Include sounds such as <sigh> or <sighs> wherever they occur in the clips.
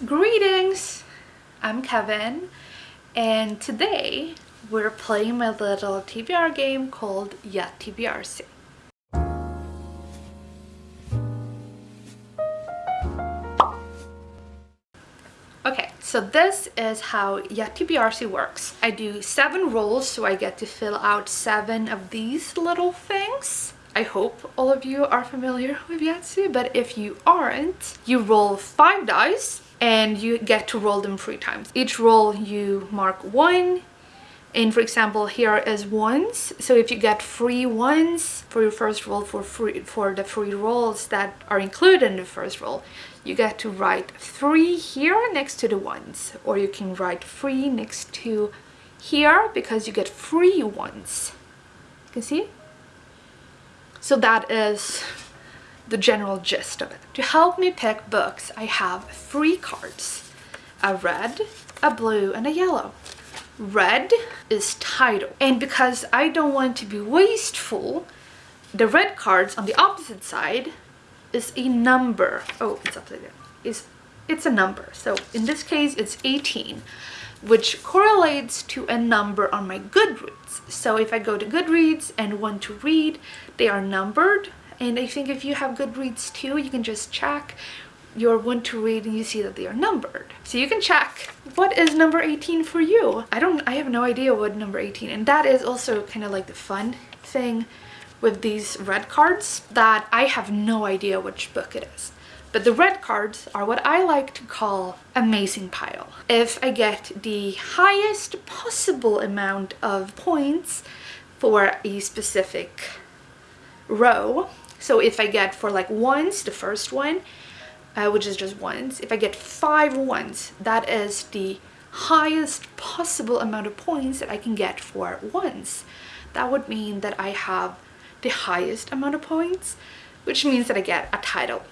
Greetings! I'm Kevin and today we're playing my little TBR game called Yet TBRC. Okay, so this is how Yet TBRC works. I do seven rolls so I get to fill out seven of these little things. I hope all of you are familiar with Yahtzee, but if you aren't, you roll five dice and you get to roll them three times. Each roll you mark one and for example here is ones. So if you get free ones for your first roll for free for the free rolls that are included in the first roll you get to write three here next to the ones. Or you can write three next to here because you get free ones. You can see? So that is the general gist of it. To help me pick books, I have three cards. A red, a blue, and a yellow. Red is title. And because I don't want to be wasteful, the red cards on the opposite side is a number. Oh, it's upside down. Is it's a number. So in this case, it's 18 which correlates to a number on my Goodreads. So if I go to Goodreads and want to read, they are numbered. And I think if you have Goodreads too, you can just check your one to read and you see that they are numbered. So you can check what is number 18 for you. I don't, I have no idea what number 18 and that is also kind of like the fun thing with these red cards that I have no idea which book it is. But the red cards are what I like to call amazing pile. If I get the highest possible amount of points for a specific row, so if I get for like ones, the first one, uh, which is just ones, if I get five ones, that is the highest possible amount of points that I can get for ones. That would mean that I have the highest amount of points, which means that I get a title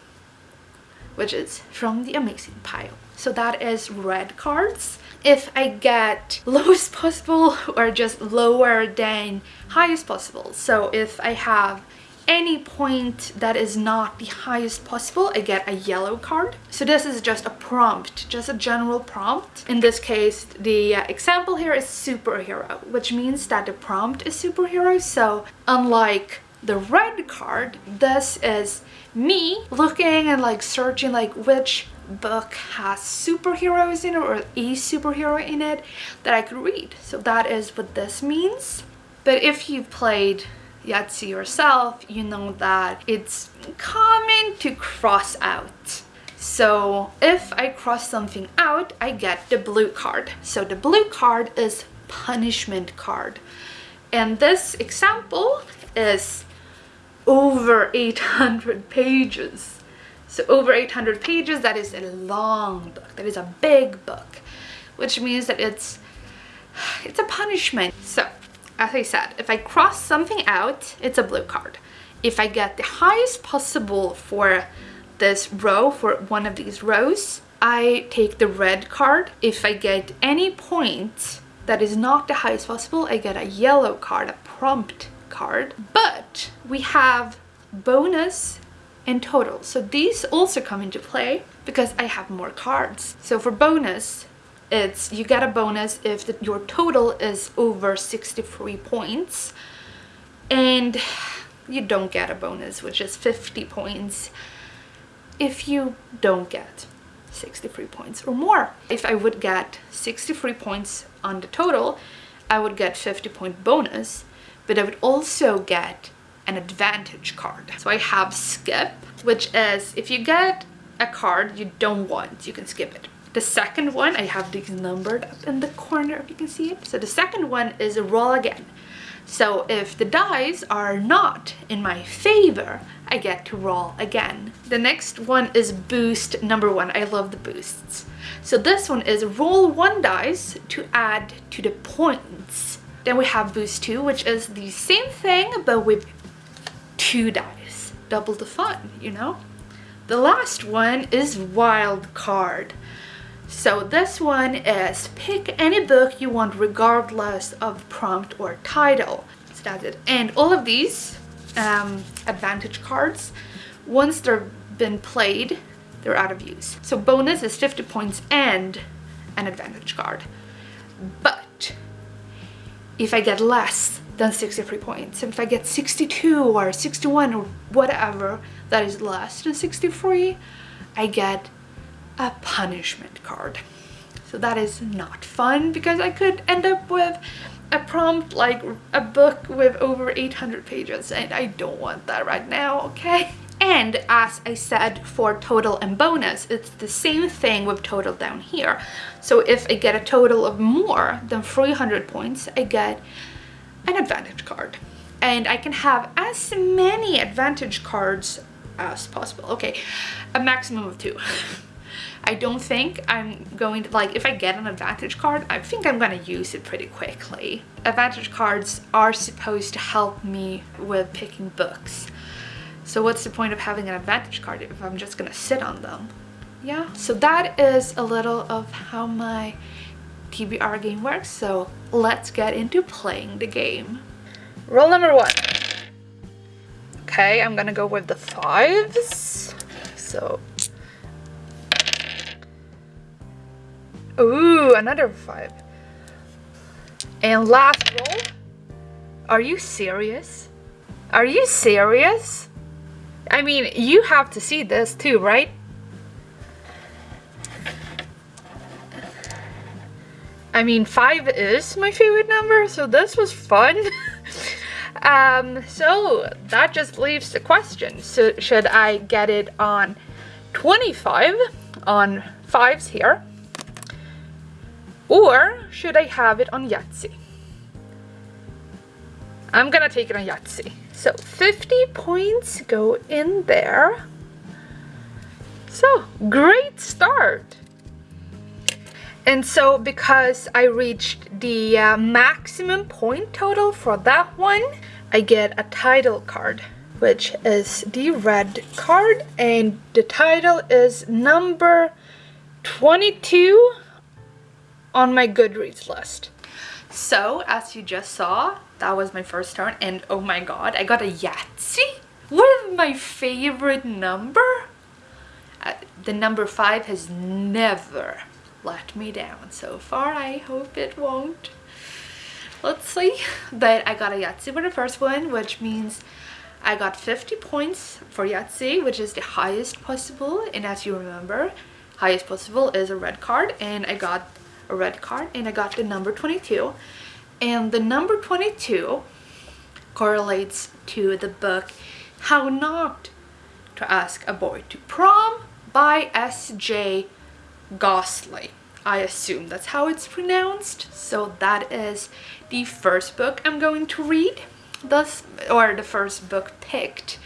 which is from the amazing pile. So that is red cards. If I get <laughs> lowest possible or just lower than highest possible. So if I have any point that is not the highest possible, I get a yellow card. So this is just a prompt, just a general prompt. In this case, the uh, example here is superhero, which means that the prompt is superhero. So unlike the red card, this is me looking and like searching like which book has superheroes in it or a superhero in it that I could read. So that is what this means. But if you've played Yahtzee yourself, you know that it's common to cross out. So if I cross something out, I get the blue card. So the blue card is punishment card. And this example is over 800 <laughs> pages. So over 800 pages, that is a long book. That is a big book, which means that it's, it's a punishment. So as I said, if I cross something out, it's a blue card. If I get the highest possible for this row, for one of these rows, I take the red card. If I get any point that is not the highest possible, I get a yellow card, a prompt card, but we have bonus and total. So these also come into play because I have more cards. So for bonus, it's you get a bonus if the, your total is over 63 points and you don't get a bonus which is 50 points if you don't get 63 points or more. If I would get 63 points on the total, I would get 50 point bonus but I would also get an advantage card. So I have skip, which is if you get a card you don't want, you can skip it. The second one, I have these numbered up in the corner if you can see it. So the second one is roll again. So if the dice are not in my favor, I get to roll again. The next one is boost number one. I love the boosts. So this one is roll one dice to add to the points then we have boost 2, which is the same thing, but with two dice. Double the fun, you know? The last one is wild card. So this one is pick any book you want regardless of prompt or title. So that's it. And all of these um, advantage cards, once they've been played, they're out of use. So bonus is 50 points and an advantage card. But if I get less than 63 points, and if I get 62 or 61 or whatever that is less than 63, I get a punishment card. So that is not fun because I could end up with a prompt like a book with over 800 pages and I don't want that right now, okay? And as I said for total and bonus, it's the same thing with total down here. So if I get a total of more than 300 points, I get an advantage card. And I can have as many advantage cards as possible. Okay, a maximum of two. <laughs> I don't think I'm going to, like, if I get an advantage card, I think I'm going to use it pretty quickly. Advantage cards are supposed to help me with picking books. So what's the point of having an advantage card if I'm just gonna sit on them? Yeah, so that is a little of how my TBR game works. So let's get into playing the game. Roll number one. Okay, I'm gonna go with the fives. So. Ooh, another five. And last roll. Are you serious? Are you serious? I mean, you have to see this too, right? I mean, five is my favorite number, so this was fun. <laughs> um, so that just leaves the question. So should I get it on 25 on fives here? Or should I have it on Yahtzee? I'm gonna take it on Yahtzee. So 50 points go in there. So great start. And so because I reached the uh, maximum point total for that one, I get a title card, which is the red card. And the title is number 22 on my Goodreads list. So, as you just saw, that was my first turn and oh my god, I got a Yahtzee with my favorite number. Uh, the number 5 has never let me down so far. I hope it won't. Let's see. But I got a Yahtzee with the first one, which means I got 50 points for Yahtzee, which is the highest possible. And as you remember, highest possible is a red card. And I got a red card and I got the number 22 and the number 22 correlates to the book How Not to Ask a Boy to Prom by S.J. Goslee. I assume that's how it's pronounced. So that is the first book I'm going to read, thus, or the first book picked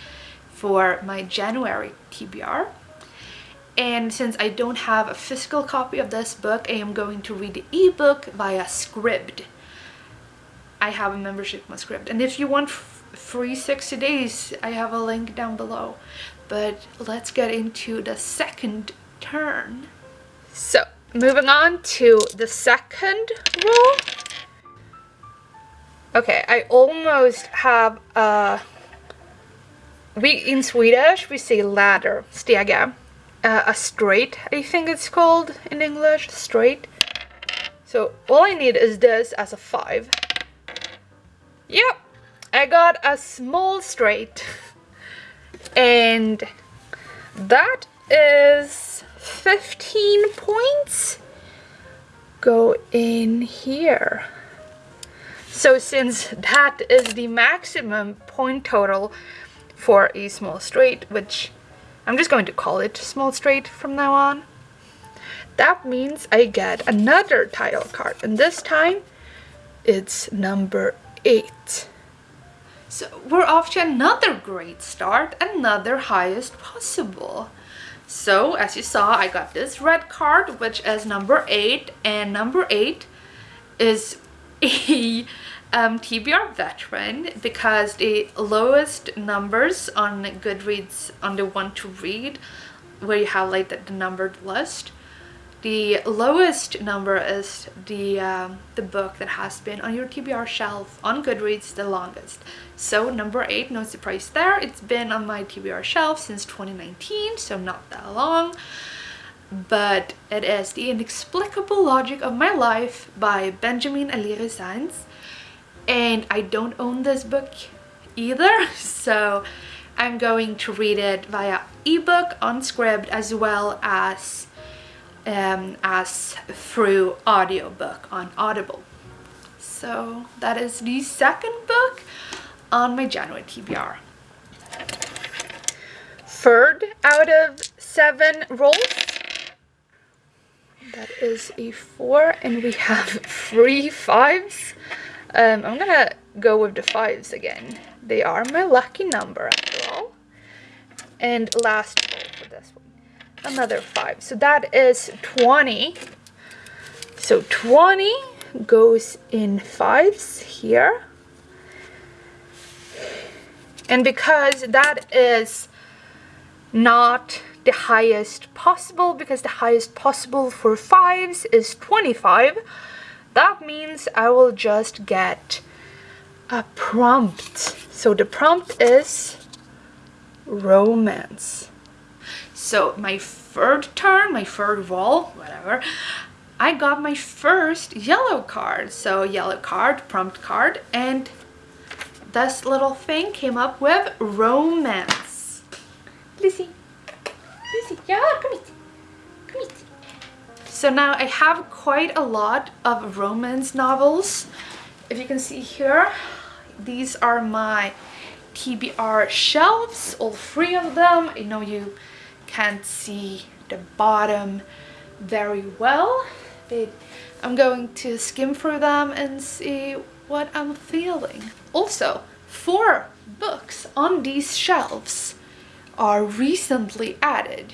for my January TBR. And since I don't have a physical copy of this book, I am going to read the ebook via Scribd. I have a membership on Scribd. And if you want free 60 days, I have a link down below. But let's get into the second turn. So, moving on to the second roll. Okay, I almost have a... We, in Swedish, we say ladder, stega uh, a straight, I think it's called in English, straight. So all I need is this as a five. Yep, I got a small straight. <laughs> and that is 15 points go in here. So since that is the maximum point total for a small straight, which I'm just going to call it small straight from now on. That means I get another title card and this time it's number 8. So we're off to another great start, another highest possible. So as you saw, I got this red card, which is number 8, and number 8 is a <laughs> um, TBR veteran because the lowest numbers on Goodreads on the one to read where you have like the, the numbered list The lowest number is the, um, the book that has been on your TBR shelf on Goodreads the longest. So number 8, no surprise there, it's been on my TBR shelf since 2019, so not that long. But it is The Inexplicable Logic of My Life by Benjamin Alire Sáenz. And I don't own this book either, <laughs> so I'm going to read it via ebook on Scribd as well as um, as through audiobook on Audible. So that is the second book on my January TBR. Third out of seven rolls. That is a four and we have three fives. Um, I'm gonna go with the fives again. They are my lucky number after all. And last roll for this one another 5. So that is 20. So 20 goes in 5s here. And because that is not the highest possible, because the highest possible for 5s is 25, that means I will just get a prompt. So the prompt is romance. So my third turn, my third roll, whatever, I got my first yellow card. So yellow card, prompt card, and this little thing came up with romance. Lucy, Lucy, yeah, come here, come here. So now I have quite a lot of romance novels. If you can see here, these are my TBR shelves, all three of them. I know you can't see the bottom very well but I'm going to skim through them and see what I'm feeling. Also, four books on these shelves are recently added.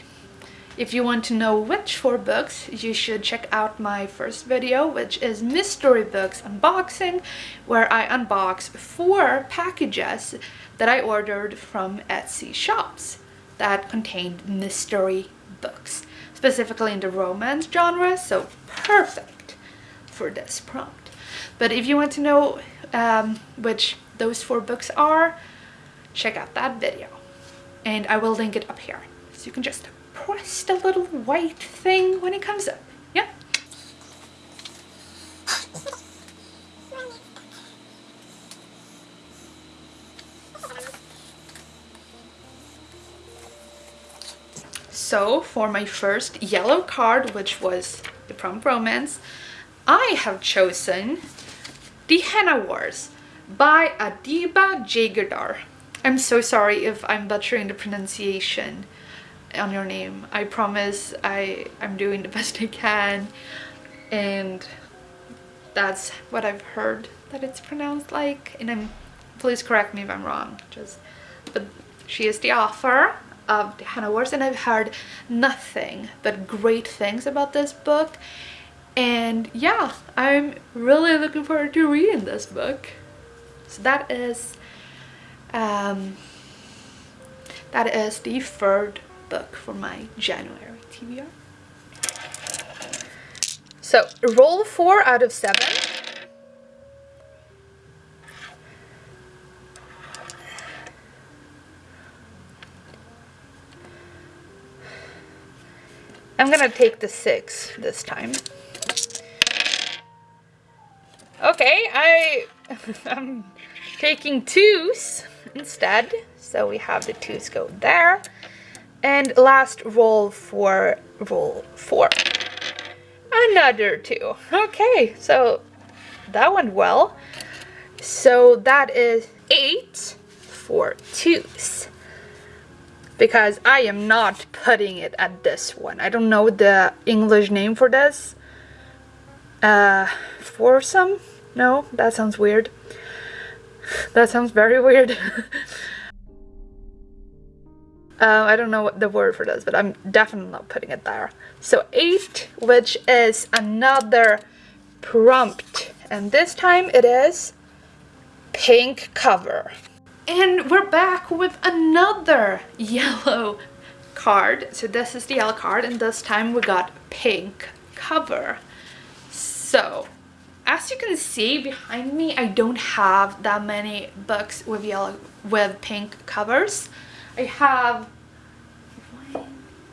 If you want to know which four books, you should check out my first video, which is Mystery Books Unboxing, where I unbox four packages that I ordered from Etsy shops that contained mystery books, specifically in the romance genre, so perfect for this prompt. But if you want to know um, which those four books are, check out that video. And I will link it up here. So you can just press the little white thing when it comes up. Yeah? So for my first yellow card, which was the Prompt Romance, I have chosen The Henna Wars by Adiba Jaigirdar. I'm so sorry if I'm butchering the pronunciation on your name. I promise I, I'm doing the <laughs> best I can. And that's what I've heard that it's pronounced like. And I'm please correct me if I'm wrong just but she is the author of the Henna Wars and I've heard nothing but great things about this book. And yeah I'm really looking forward to reading this book. So that is um, that is the third book for my January TBR so roll four out of seven I'm gonna take the six this time. Okay, I, <laughs> I'm taking twos instead. So we have the twos go there. And last roll for roll four. Another two. Okay, so that went well. So that is eight for twos because I am not putting it at this one. I don't know the English name for this. Uh, foursome? No, that sounds weird. That sounds very weird. <laughs> uh, I don't know what the word for this, but I'm definitely not putting it there. So 8, which is another prompt. And this time it is pink cover. And we're back with another <laughs> yellow card. So this is the yellow card and this time we got pink cover. So, as you can see behind me, I don't have that many books with yellow with pink covers. I have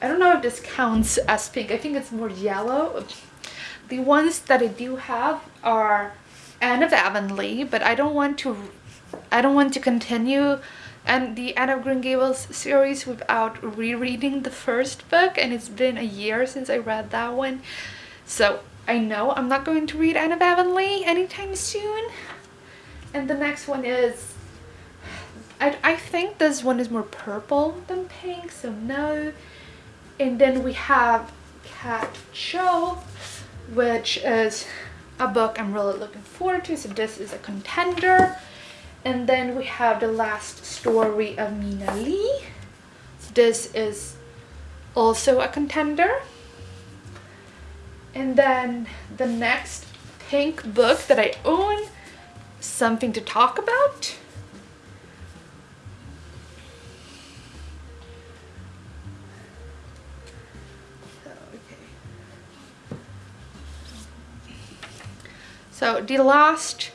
I don't know if this counts as pink. I think it's more yellow. The ones that I do have are Anne of Avonlea, but I don't want to I don't want to continue and the Anne of Green Gables series without rereading the first book and it's been a year since I read that one. So I know I'm not going to read Anne of Avonlea anytime soon. And the next one is I, I think this one is more purple than pink, so no. And then we have Kat Cho, which is a book I'm really looking forward to. So this is a contender. And then we have the last story of Mina Lee. So this is also a contender. And then the next pink book that I own, Something to Talk About. So the last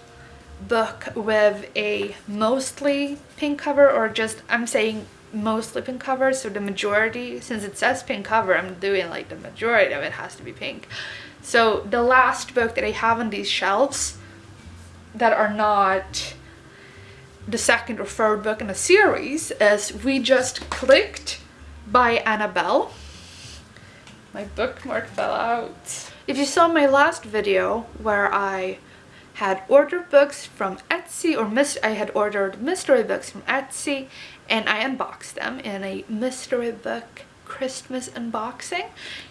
book with a mostly pink cover or just I'm saying mostly pink cover so the majority since it says pink cover I'm doing like the majority of it has to be pink. So the last book that I have on these shelves that are not the second or third book in a series is We Just Clicked by Annabelle. My bookmark fell out if you saw my last video where I had ordered books from Etsy or I had ordered mystery books from Etsy and I unboxed them in a mystery book Christmas unboxing.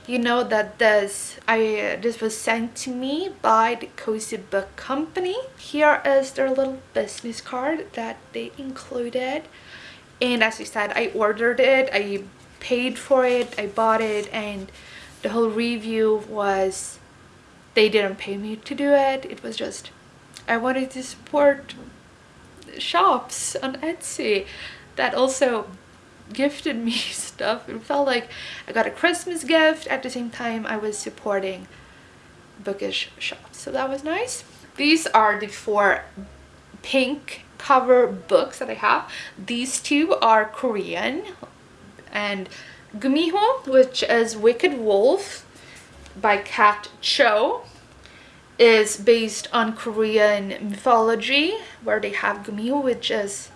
You know that this I this was sent to me by the Cozy Book Company. Here is their little business card that they included. And as I said, I ordered it, I paid for it, I bought it, and the whole review was they didn't pay me to do it. It was just I wanted to support shops on Etsy that also gifted me <laughs> stuff. It felt like I got a Christmas gift. At the same time I was supporting bookish shops. So that was nice. These are the four pink cover books that I have. These two are Korean and Gumiho, which is Wicked Wolf by Kat Cho, is based on Korean mythology, where they have Gumiho, which is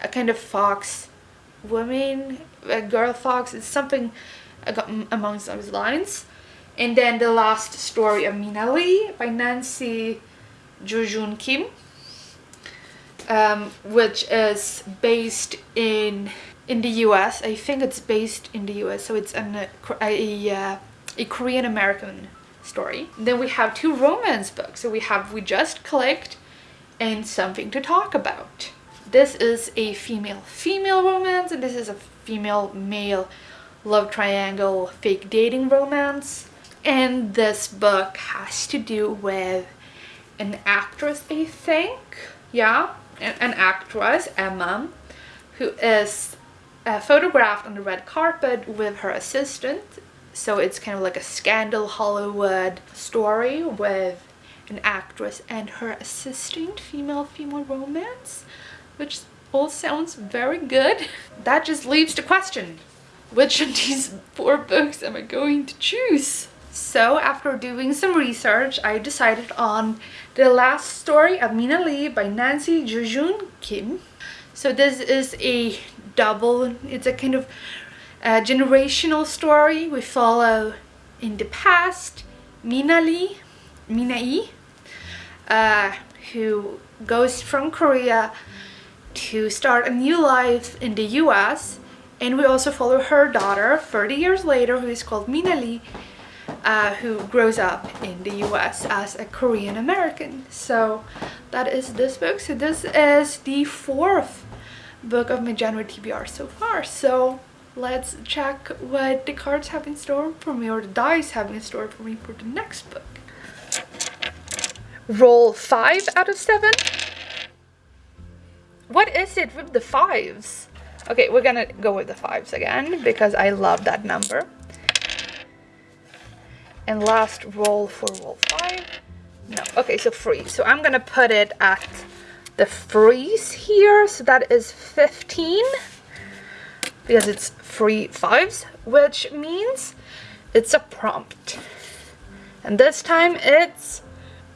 a kind of fox woman, a girl fox. It's something amongst those lines. And then the last story of Mina Lee by Nancy Jooyoun Kim, um, which is based in in the US. I think it's based in the US, so it's an, a, a, uh, a Korean American story. Then we have two romance books. So we have We Just Clicked and Something to Talk About. This is a female-female romance and this is a female-male love triangle fake dating romance. And this book has to do with an actress, I think. Yeah, an actress, Emma, who is uh, photographed on the red carpet with her assistant. So it's kind of like a scandal Hollywood story with an actress and her assistant, female-female romance, which all sounds very good. <laughs> That just leaves the question, which of these four books am I going to choose? So after doing some research, I decided on The Last Story of Mina Lee by Nancy Jooyoun Kim. So this is a double, it's a kind of uh, generational story. We follow in the past Mina Lee, Mina E, uh, who goes from Korea to start a new life in the US and we also follow her daughter 30 years later who is called Mina Lee uh, who grows up in the US as a Korean American. So that is this book. So this is the fourth book of my January TBR so far. So let's check what the cards have in store for me or the dice have in store for me for the next book. Roll 5 out of 7. What is it with the fives? Okay, we're gonna go with the fives again because I love that number. And last roll for roll five. No, okay, so freeze. So I'm gonna put it at the freeze here. So that is 15 because it's three fives, which means it's a prompt. And this time it's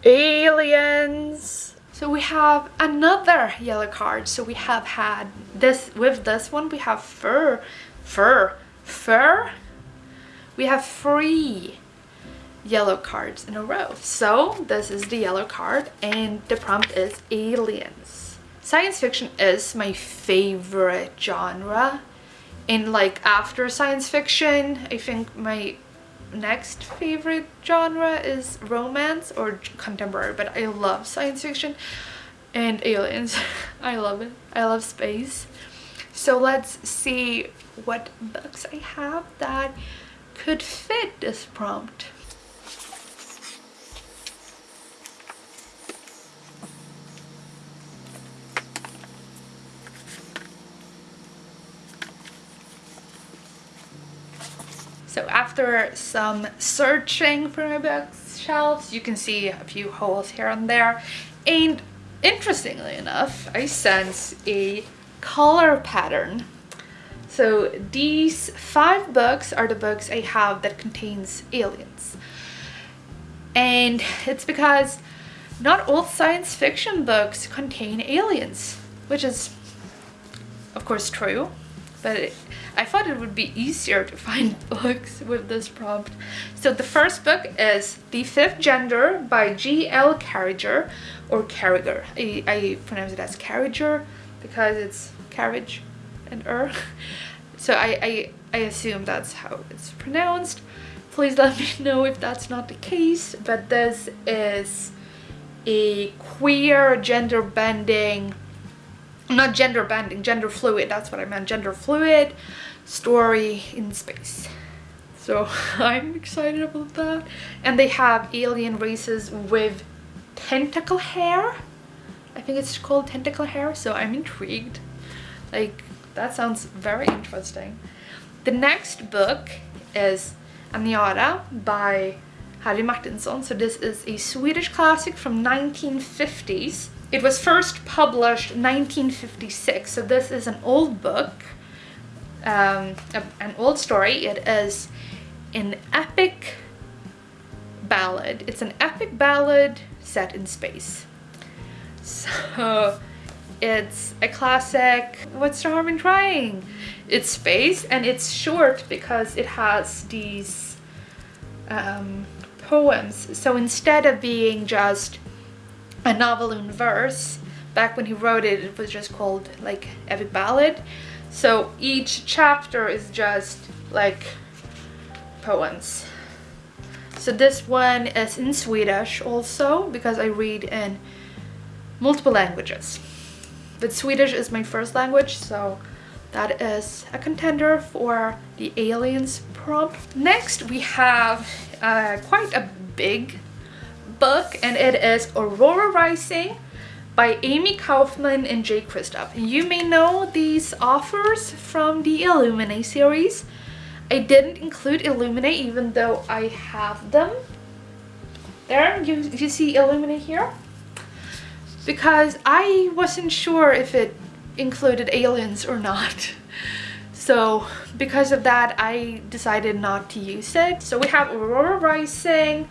aliens. So we have another yellow card. So we have had this, with this one, we have fur, fur, fur. We have three yellow cards in a row. So this is the yellow card and the prompt is aliens. Science fiction is my favorite genre. And like after science fiction, I think my next favorite genre is romance or contemporary but I love science fiction and aliens <laughs> I love it I love space so let's see what books I have that could fit this prompt So after some searching for my bookshelves, you can see a few holes here and there. And interestingly enough, I sense a color pattern. So these five books are the books I have that contains aliens. And it's because not all science fiction books contain aliens, which is of course true, but it, I thought it would be easier to find <laughs> books with this prompt. So the first book is The Fifth Gender by G.L. Carriger or Carriger. I, I pronounce it as Carriger because it's carriage and er. <laughs> So I, I, I assume that's how it's pronounced. Please let me <laughs> know if that's not the case. But this is a queer gender bending not gender bending, gender fluid, that's what I meant, gender fluid story in space. So <laughs> I'm excited about that. And they have alien races with tentacle hair. I think it's called tentacle hair, so I'm intrigued. Like, that sounds very interesting. The next book is Aniara by Harry Martinson. So this is a Swedish classic from 1950s. It was first published 1956, so this is an old book, um, a, an old story. It is an epic ballad. It's an epic ballad set in space. So it's a classic, what's the harm in trying? It's space and it's short because it has these um, poems. So instead of being just a novel in verse. Back when he wrote it, it was just called like epic ballad. So each chapter is just like poems. So this one is in Swedish also because I read in multiple languages. But Swedish is my first language, so that is a contender for the aliens prompt. Next we have uh, quite a big book and it is Aurora Rising by Amie Kaufman and Jay Kristoff. You may know these authors from the Illuminae series. I didn't include Illuminae even though I have them. There, you, you see Illuminae here? Because I wasn't sure if it included aliens or not. <laughs> So because of that, I decided not to use it. So we have Aurora Rising,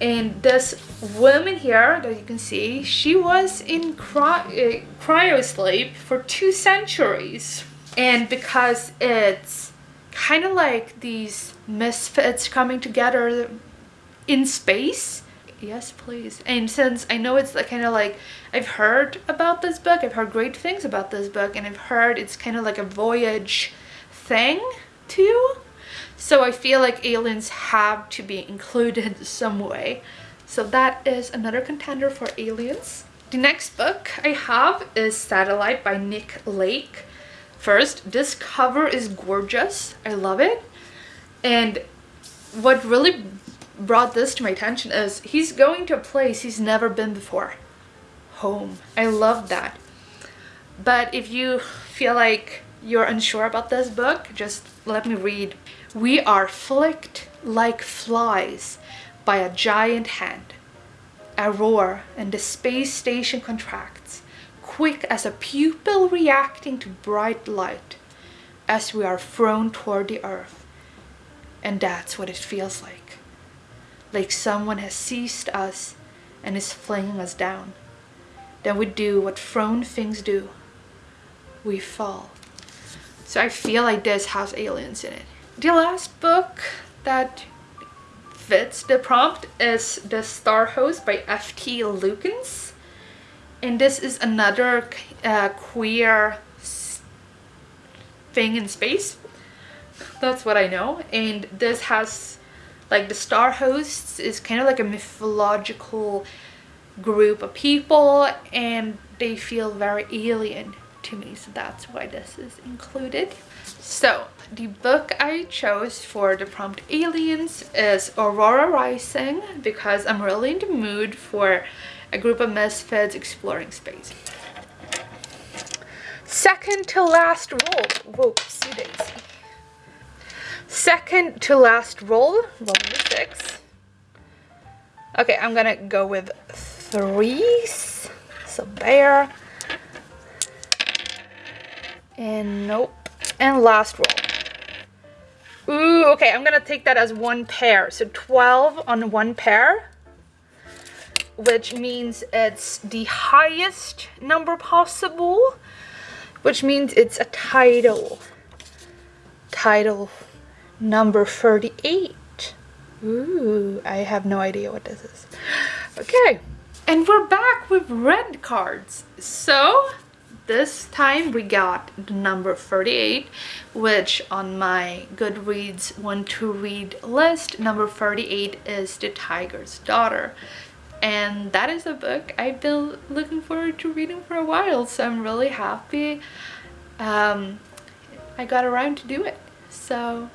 and this woman here that you can see she was in cry uh, cryo sleep for two centuries. And because it's kind of like these misfits coming together in space. Yes please. And since i know it's kind of like i've heard about this book i've heard great things about this book and i've heard it's kind of like a voyage thing too so I feel like aliens have to be included some way. So that is another contender for aliens. The next book I have is Satellite by Nick Lake. First, this cover is gorgeous. I love it. And what really brought this to my attention is he's going to a place he's never been before. Home. I love that. But if you feel like you're unsure about this book, just let me read. We are flicked like flies by a giant hand. A roar and the space station contracts, quick as a pupil reacting to bright light as we are thrown toward the earth. And that's what it feels like. Like someone has seized us and is flinging us down. Then we do what thrown things do. We fall. So I feel like this has aliens in it. The last book that fits the prompt is The Star Host by F.T. Lukens. And this is another uh, queer thing in space. That's what I know. And this has, like the Star Hosts is kind of like a mythological group of people and they feel very alien to me so that's why this is included so the book I chose for the prompt aliens is Aurora Rising because I'm really in the mood for a group of misfits exploring space. Second to last roll. Whoopsie daisy second to last roll. Roll six. Okay I'm gonna go with threes. So bear and nope. And last roll. Ooh, okay, I'm gonna take that as one pair. So 12 on one pair, which means it's the highest number possible, which means it's a title. Title number 38. Ooh, I have no idea what this is. <gasps> Okay, and we're back with red cards. So this time we got the number 38 which on my goodreads want to read list number 38 is the tiger's daughter. And that is a book i've been looking forward to reading for a while so i'm really happy um, i got around to do it. So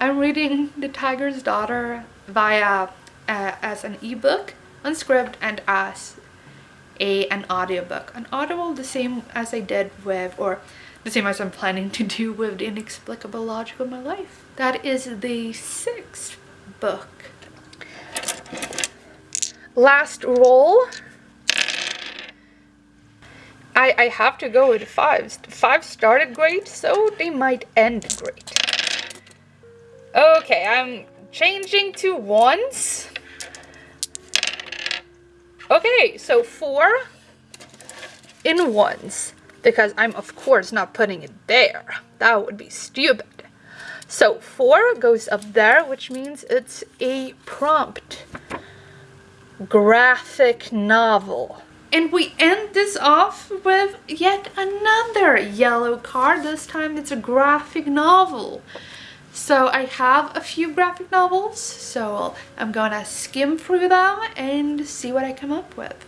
i'm reading the tiger's daughter via uh, as an ebook on Scribd and as a an audiobook. An audible the same as I did with or the same as I'm planning to do with the inexplicable logic of my life. That is the sixth book. Last roll. I, I have to go with fives. Five started great, so they might end great. Okay, I'm changing to ones. Okay, so four in ones because I'm of course not putting it there. That would be stupid. So four goes up there, which means it's a prompt graphic novel. And we end this off with yet another yellow card. This time it's a graphic novel. So I have a few graphic novels, so I'm gonna skim through them and see what I come up with.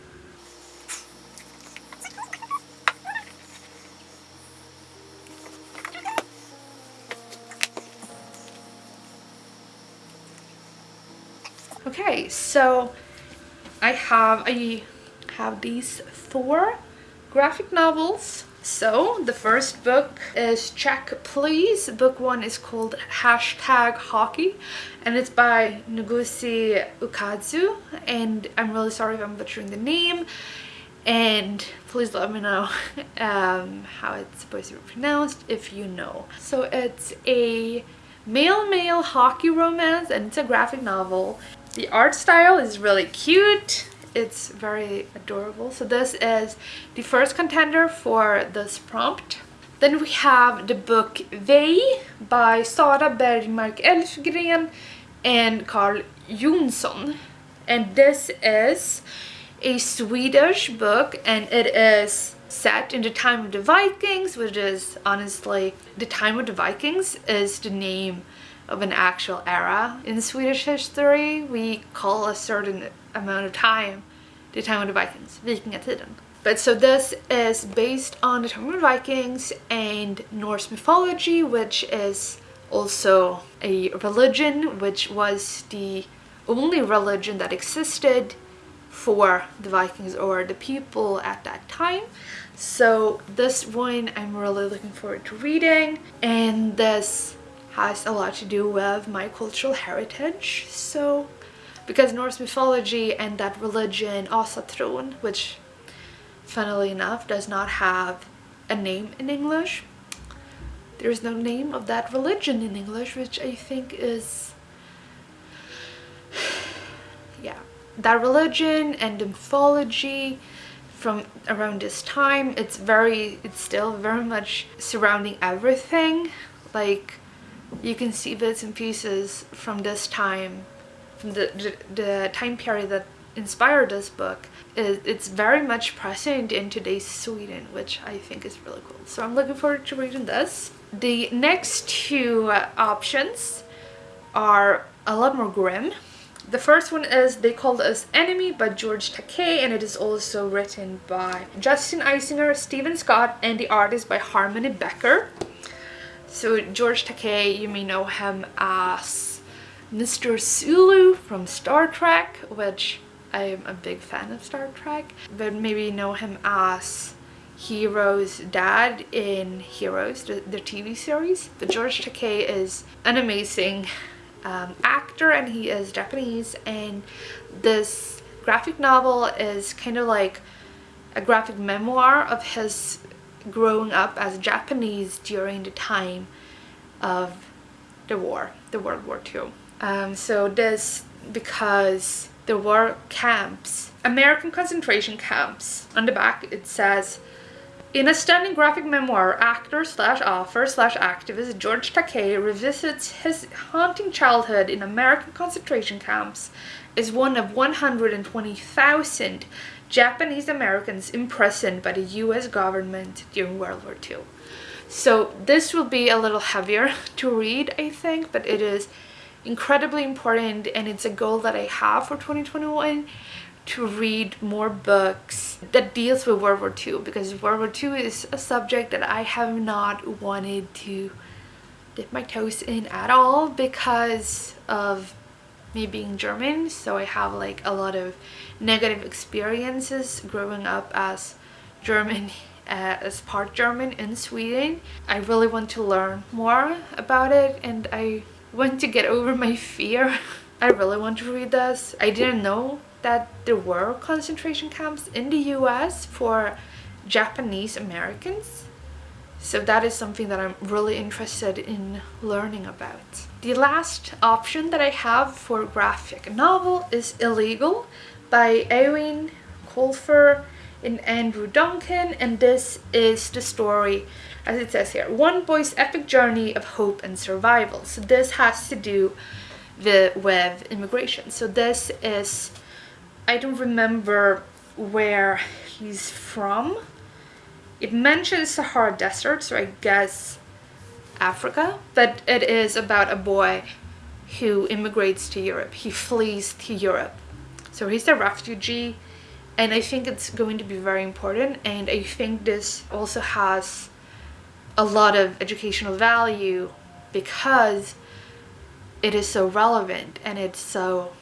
Okay, so I have I have these four graphic novels so the first book is Check Please. Book one is called Hashtag Hockey and it's by Ngozi Ukazu and I'm really sorry if I'm butchering the name and please let me know <laughs> um, how it's supposed to be pronounced if you know. So it's a male-male hockey romance and it's a graphic novel. The art style is really cute it's very adorable. So this is the first contender for this prompt. Then we have the book Vei by Sara Bergmark Elfgren and Karl Johnsson. And this is a Swedish book and it is set in the time of the Vikings, which is honestly, the time of the Vikings is the name of an actual era in Swedish history. We call a certain amount of time the time of the Vikings, vikingatiden. But so this is based on the time of the Vikings and Norse mythology, which is also a religion, which was the only religion that existed for the Vikings or the people at that time. So this one I'm really looking forward to reading and this has a lot to do with my cultural heritage. So because Norse mythology and that religion Asatron, which funnily enough does not have a name in English. There's no name of that religion in English, which I think is <sighs> yeah that religion and mythology from around this time it's very it's still very much surrounding everything like you can see bits and pieces from this time from the, the, the time period that inspired this book. It's very much present in today's Sweden which I think is really cool. So I'm looking forward to reading this. The next two options are a lot more grim. The first one is They Called Us Enemy by George Takei and it is also written by Justin Eisinger, Steven Scott and the artist by Harmony Becker. So George Takei, you may know him as Mr. Sulu from Star Trek, which I am a big fan of Star Trek, but maybe know him as Hiro's dad in Heroes, the, the TV series. But George Takei is an amazing um, actor and he is Japanese and this graphic novel is kind of like a graphic memoir of his growing up as Japanese during the time of the war, the World War II. Um, so this because there were camps, American concentration camps. On the back it says in a stunning graphic memoir, actor slash author slash activist George Takei revisits his haunting childhood in American concentration camps as one of 120,000 Japanese Americans imprisoned by the US government during World War II. So this will be a little heavier <laughs> to read, I think, but it is incredibly important and it's a goal that I have for 2021 to read more books that deals with World War II because World War II is a subject that I have not wanted to dip my toes in at all because of me being German so I have like a lot of negative experiences growing up as German <laughs> uh, as part German in Sweden. I really want to learn more about it and I want to get over my fear. <laughs> I really want to read this. I didn't know that there were concentration camps in the US for Japanese Americans. So that is something that I'm really interested in learning about. The last option that I have for graphic novel is Illegal by Eoin Colfer and Andrew Duncan and this is the story as it says here one boy's epic journey of hope and survival so this has to do the, with immigration so this is I don't remember where he's from. It mentions Sahara Desert, so I guess Africa. But it is about a boy who immigrates to Europe. He flees to Europe. So he's a refugee and I think it's going to be very important and I think this also has a lot of educational value because it is so relevant and it's so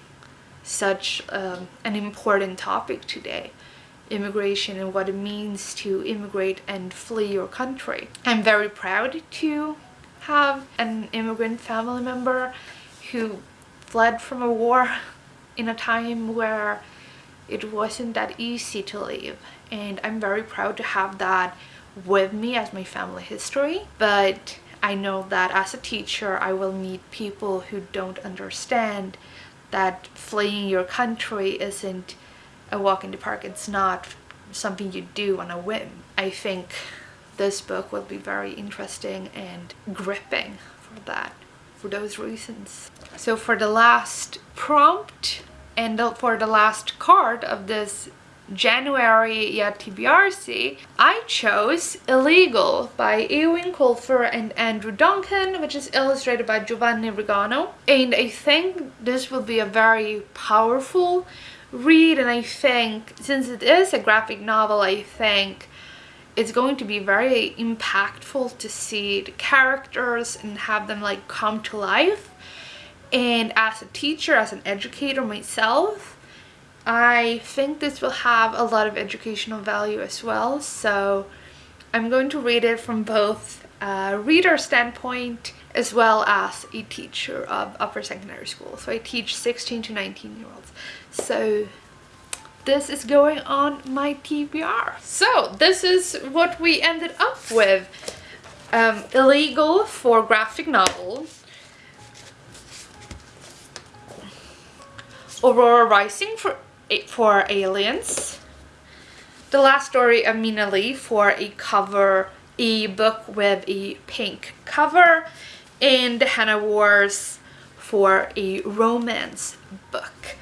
such um, an important topic today immigration and what it means to immigrate and flee your country. I'm very proud to have an immigrant family member who fled from a war in a time where it wasn't that easy to leave and I'm very proud to have that with me as my family history but I know that as a teacher I will meet people who don't understand that fleeing your country isn't a walk in the park. It's not something you do on a whim. I think this book will be very interesting and gripping for that, for those reasons. So for the last prompt and for the last card of this January TBRC, I chose Illegal by Eoin Colfer and Andrew Duncan, which is illustrated by Giovanni Rigano. And I think this will be a very powerful read and I think since it is a graphic novel, I think it's going to be very impactful to see the characters and have them like come to life. And as a teacher, as an educator myself, I think this will have a lot of educational value as well. So I'm going to read it from both a reader standpoint as well as a teacher of upper secondary school. So I teach 16 to 19 year olds. So this is going on my TBR. So this is what we ended up with. Um, illegal for graphic novel. Aurora Rising for, for aliens. The last story of Mina Lee for a cover e-book with a pink cover and the Henna Wars for a romance book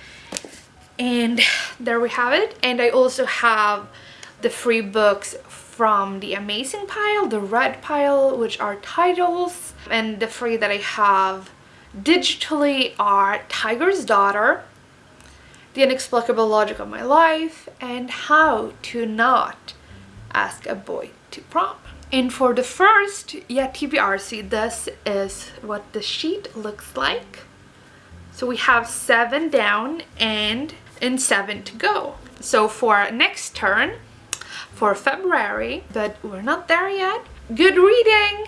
and there we have it. And I also have the free books from the amazing pile the red pile which are titles and the free that I have digitally are Tiger's Daughter the inexplicable logic of my life and how to not ask a boy to prom. And for the first yeah TBRC this is what the sheet looks like. So we have seven down and and seven to go. So for next turn, for February, but we're not there yet, good reading!